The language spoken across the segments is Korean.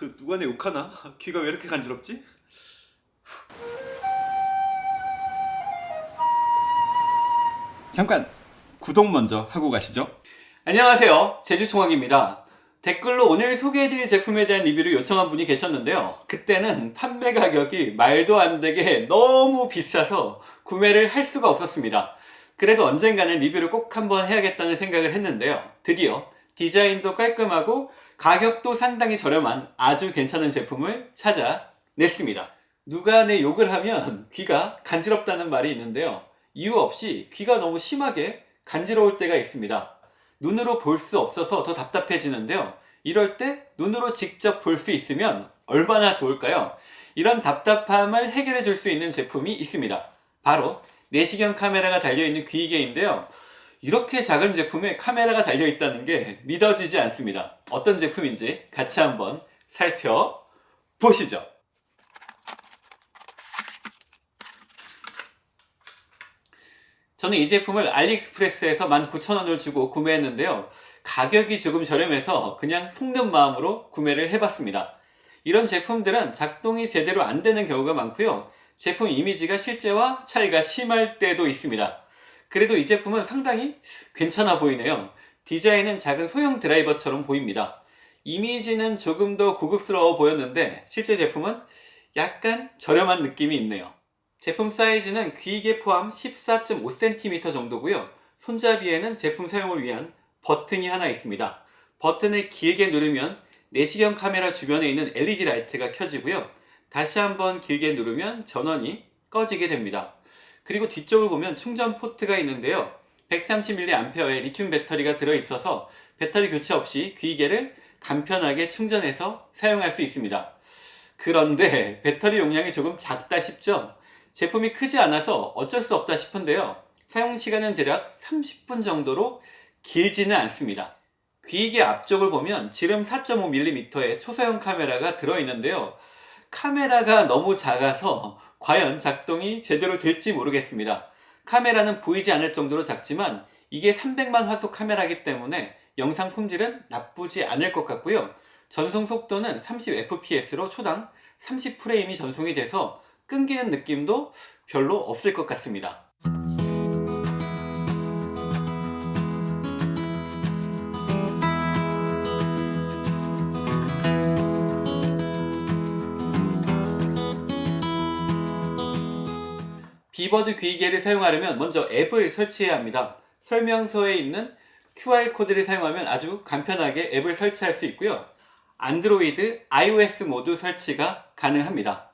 누가 내 욕하나? 귀가 왜 이렇게 간지럽지? 잠깐 구독 먼저 하고 가시죠. 안녕하세요. 제주총학입니다. 댓글로 오늘 소개해드릴 제품에 대한 리뷰를 요청한 분이 계셨는데요. 그때는 판매 가격이 말도 안 되게 너무 비싸서 구매를 할 수가 없었습니다. 그래도 언젠가는 리뷰를 꼭 한번 해야겠다는 생각을 했는데요. 드디어 디자인도 깔끔하고 가격도 상당히 저렴한 아주 괜찮은 제품을 찾아냈습니다. 누가 내 욕을 하면 귀가 간지럽다는 말이 있는데요. 이유 없이 귀가 너무 심하게 간지러울 때가 있습니다. 눈으로 볼 수 없어서 더 답답해지는데요. 이럴 때 눈으로 직접 볼 수 있으면 얼마나 좋을까요? 이런 답답함을 해결해 줄 수 있는 제품이 있습니다. 바로 내시경 카메라가 달려있는 귀이개인데요. 이렇게 작은 제품에 카메라가 달려있다는 게 믿어지지 않습니다. 어떤 제품인지 같이 한번 살펴보시죠. 저는 이 제품을 알리익스프레스에서 19,000원을 주고 구매했는데요. 가격이 조금 저렴해서 그냥 속는 마음으로 구매를 해봤습니다. 이런 제품들은 작동이 제대로 안 되는 경우가 많고요. 제품 이미지가 실제와 차이가 심할 때도 있습니다. 그래도 이 제품은 상당히 괜찮아 보이네요. 디자인은 작은 소형 드라이버처럼 보입니다. 이미지는 조금 더 고급스러워 보였는데 실제 제품은 약간 저렴한 느낌이 있네요. 제품 사이즈는 귀이개 포함 14.5cm 정도고요. 손잡이에는 제품 사용을 위한 버튼이 하나 있습니다. 버튼을 길게 누르면 내시경 카메라 주변에 있는 LED 라이트가 켜지고요. 다시 한번 길게 누르면 전원이 꺼지게 됩니다. 그리고 뒤쪽을 보면 충전 포트가 있는데요. 130mAh의 리튬 배터리가 들어있어서 배터리 교체 없이 귀이개를 간편하게 충전해서 사용할 수 있습니다. 그런데 배터리 용량이 조금 작다 싶죠? 제품이 크지 않아서 어쩔 수 없다 싶은데요. 사용시간은 대략 30분 정도로 길지는 않습니다. 귀이개 앞쪽을 보면 지름 4.5mm의 초소형 카메라가 들어있는데요. 카메라가 너무 작아서 과연 작동이 제대로 될지 모르겠습니다. 카메라는 보이지 않을 정도로 작지만 이게 300만 화소 카메라이기 때문에 영상 품질은 나쁘지 않을 것 같고요. 전송 속도는 30fps로 초당 30프레임이 전송이 돼서 끊기는 느낌도 별로 없을 것 같습니다. 비버드 귀이개를 사용하려면 먼저 앱을 설치해야 합니다. 설명서에 있는 QR코드를 사용하면 아주 간편하게 앱을 설치할 수 있고요. 안드로이드, iOS 모두 설치가 가능합니다.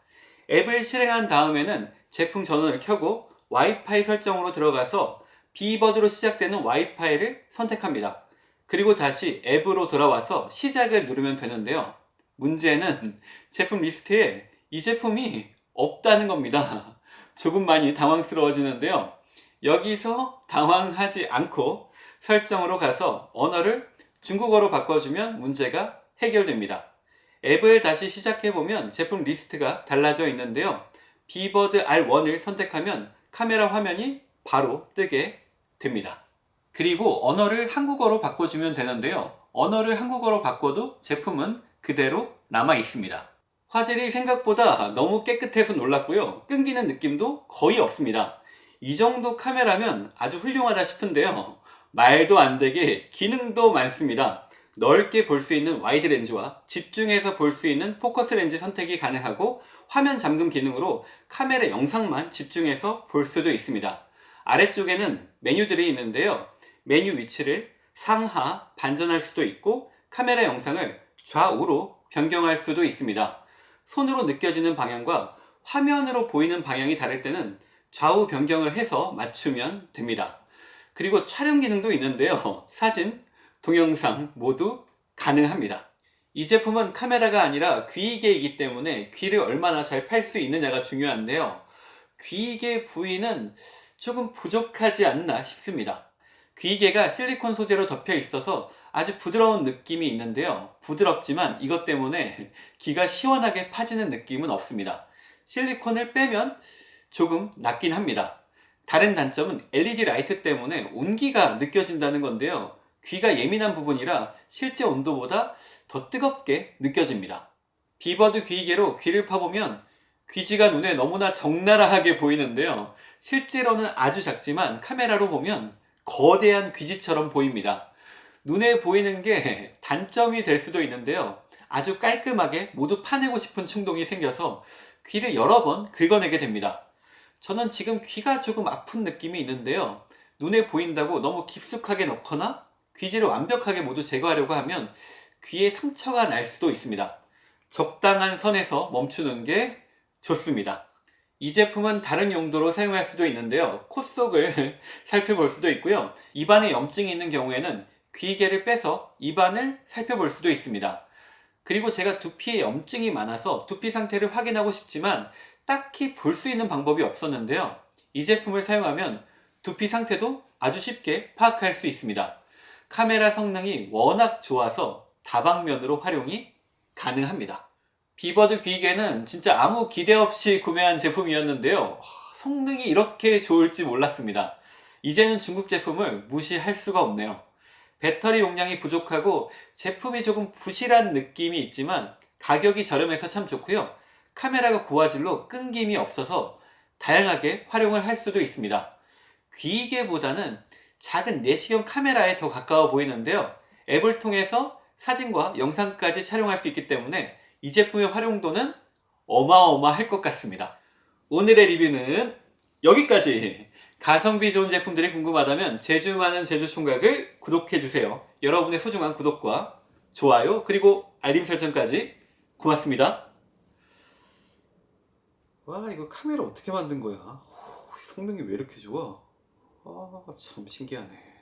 앱을 실행한 다음에는 제품 전원을 켜고 와이파이 설정으로 들어가서 비버드로 시작되는 와이파이를 선택합니다. 그리고 다시 앱으로 돌아와서 시작을 누르면 되는데요. 문제는 제품 리스트에 이 제품이 없다는 겁니다. 조금 많이 당황스러워지는데요. 여기서 당황하지 않고 설정으로 가서 언어를 중국어로 바꿔주면 문제가 해결됩니다. 앱을 다시 시작해보면 제품 리스트가 달라져 있는데요. 비버드 R1을 선택하면 카메라 화면이 바로 뜨게 됩니다. 그리고 언어를 한국어로 바꿔주면 되는데요. 언어를 한국어로 바꿔도 제품은 그대로 남아 있습니다. 화질이 생각보다 너무 깨끗해서 놀랐고요. 끊기는 느낌도 거의 없습니다. 이 정도 카메라면 아주 훌륭하다 싶은데요. 말도 안 되게 기능도 많습니다. 넓게 볼 수 있는 와이드 렌즈와 집중해서 볼 수 있는 포커스 렌즈 선택이 가능하고 화면 잠금 기능으로 카메라 영상만 집중해서 볼 수도 있습니다. 아래쪽에는 메뉴들이 있는데요. 메뉴 위치를 상하 반전할 수도 있고 카메라 영상을 좌우로 변경할 수도 있습니다. 손으로 느껴지는 방향과 화면으로 보이는 방향이 다를 때는 좌우 변경을 해서 맞추면 됩니다. 그리고 촬영 기능도 있는데요. 사진, 동영상 모두 가능합니다. 이 제품은 카메라가 아니라 귀이개이기 때문에 귀를 얼마나 잘 팔 수 있느냐가 중요한데요. 귀이개 부위는 조금 부족하지 않나 싶습니다. 귀이개가 실리콘 소재로 덮여 있어서 아주 부드러운 느낌이 있는데요. 부드럽지만 이것 때문에 귀가 시원하게 파지는 느낌은 없습니다. 실리콘을 빼면 조금 낫긴 합니다. 다른 단점은 LED 라이트 때문에 온기가 느껴진다는 건데요. 귀가 예민한 부분이라 실제 온도보다 더 뜨겁게 느껴집니다. 비버드 귀이개로 귀를 파보면 귀지가 눈에 너무나 적나라하게 보이는데요. 실제로는 아주 작지만 카메라로 보면 거대한 귀지처럼 보입니다. 눈에 보이는 게 단점이 될 수도 있는데요. 아주 깔끔하게 모두 파내고 싶은 충동이 생겨서 귀를 여러 번 긁어내게 됩니다. 저는 지금 귀가 조금 아픈 느낌이 있는데요. 눈에 보인다고 너무 깊숙하게 넣거나 귀지를 완벽하게 모두 제거하려고 하면 귀에 상처가 날 수도 있습니다. 적당한 선에서 멈추는 게 좋습니다. 이 제품은 다른 용도로 사용할 수도 있는데요. 코 속을 살펴볼 수도 있고요. 입안에 염증이 있는 경우에는 귀개를 빼서 입안을 살펴볼 수도 있습니다. 그리고 제가 두피에 염증이 많아서 두피 상태를 확인하고 싶지만 딱히 볼 수 있는 방법이 없었는데요. 이 제품을 사용하면 두피 상태도 아주 쉽게 파악할 수 있습니다. 카메라 성능이 워낙 좋아서 다방면으로 활용이 가능합니다. 비버드 귀개는 진짜 아무 기대 없이 구매한 제품이었는데요. 하, 성능이 이렇게 좋을지 몰랐습니다. 이제는 중국 제품을 무시할 수가 없네요. 배터리 용량이 부족하고 제품이 조금 부실한 느낌이 있지만 가격이 저렴해서 참 좋고요. 카메라가 고화질로 끊김이 없어서 다양하게 활용을 할 수도 있습니다. 귀이개보다는 작은 내시경 카메라에 더 가까워 보이는데요. 앱을 통해서 사진과 영상까지 촬영할 수 있기 때문에 이 제품의 활용도는 어마어마할 것 같습니다. 오늘의 리뷰는 여기까지! 가성비 좋은 제품들이 궁금하다면 제주 많은 제주 총각을 구독해주세요. 여러분의 소중한 구독과 좋아요 그리고 알림 설정까지 고맙습니다. 와 이거 카메라 어떻게 만든 거야? 오, 성능이 왜 이렇게 좋아? 아 참 신기하네.